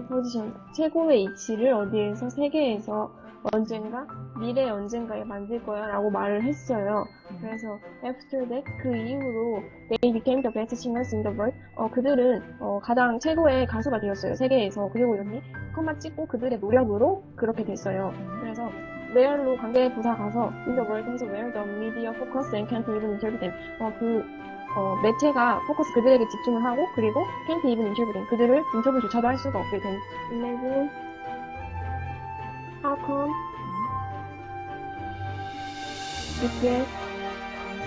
highest position, 최고의 위치를 어디에서 세계에서 언젠가 미래 언젠가에 만들 거야 라고 말을 했어요. 그래서 after that 그 이후로 they became the best singers in the world. 어, 그들은 어, 가장 최고의 가수가 되었어요. 세계에서. 그리고 여기 컴마 찍고 그들의 노력으로 그렇게 됐어요. 그래서 where로 관계 부사 가서 in the world 해서 where the media focus and can't even interpret them. 어, 그 어, 매체가 포커스 그들에게 집중을 하고 그리고 even interpret them. 그들을 인터뷰조차도 할 수가 없게 된. Imagine how come BTS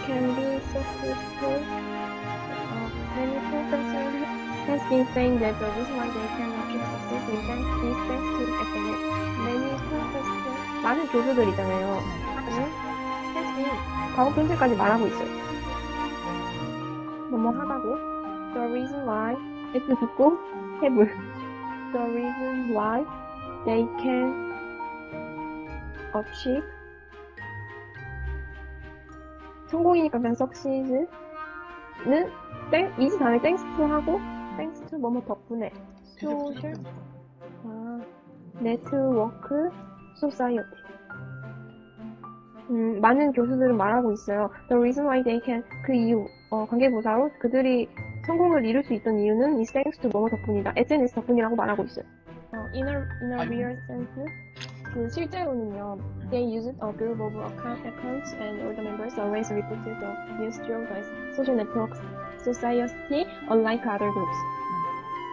can be successful? Uh, many professors has been saying that the reason why they can achieve success is thanks, is thanks to SNS. Many professors, 많은 교수들이잖아요. 하는 has been 과거 분실까지 말하고 있어요. 뭐뭐 하다고 The reason why S 듣고 have The reason why they can achieve 성공이니까 그냥 succeed는 땡, 이지 다음에 thanks to 하고 thanks to 뭐뭐 덕분에 social 아, network society 음, 많은 교수들은 말하고 있어요. The reason why they can 그 이유 어, 관계부사로 그들이 성공을 이룰 수 있던 이유는 is thanks to 뭐뭐 덕분이다. SNS 덕분이라고 말하고 있어요. 어, in a, in a real sense 그 실제로는요, they used a group of account, accounts and all the members always reported the news through the social networks society unlike other groups.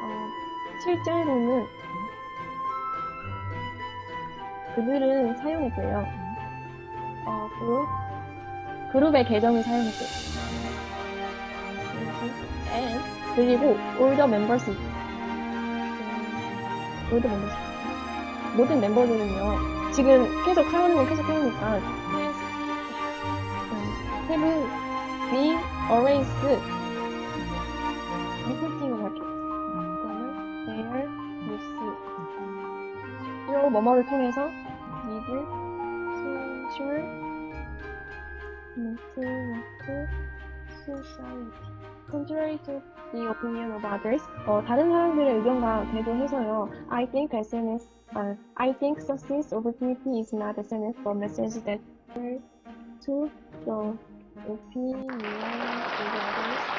어, 실제로는 그들은 사용했고요. 어, 그룹, 그룹의 계정을 사용했어요. 그리고 음, all the members. 모든 멤버들은요, 지금 계속 하는 건 계속 해오니까, has, 음, have been always reporting을 할게요. 그러면 their news. 이러고 뭐뭐를 통해서 social network society. Contrary to the opinion of others, 어, 다른 사람들의 의견과 대조해서요. I think SNS, 아, I think success opportunity is not SNS, but message that to the opinion of others.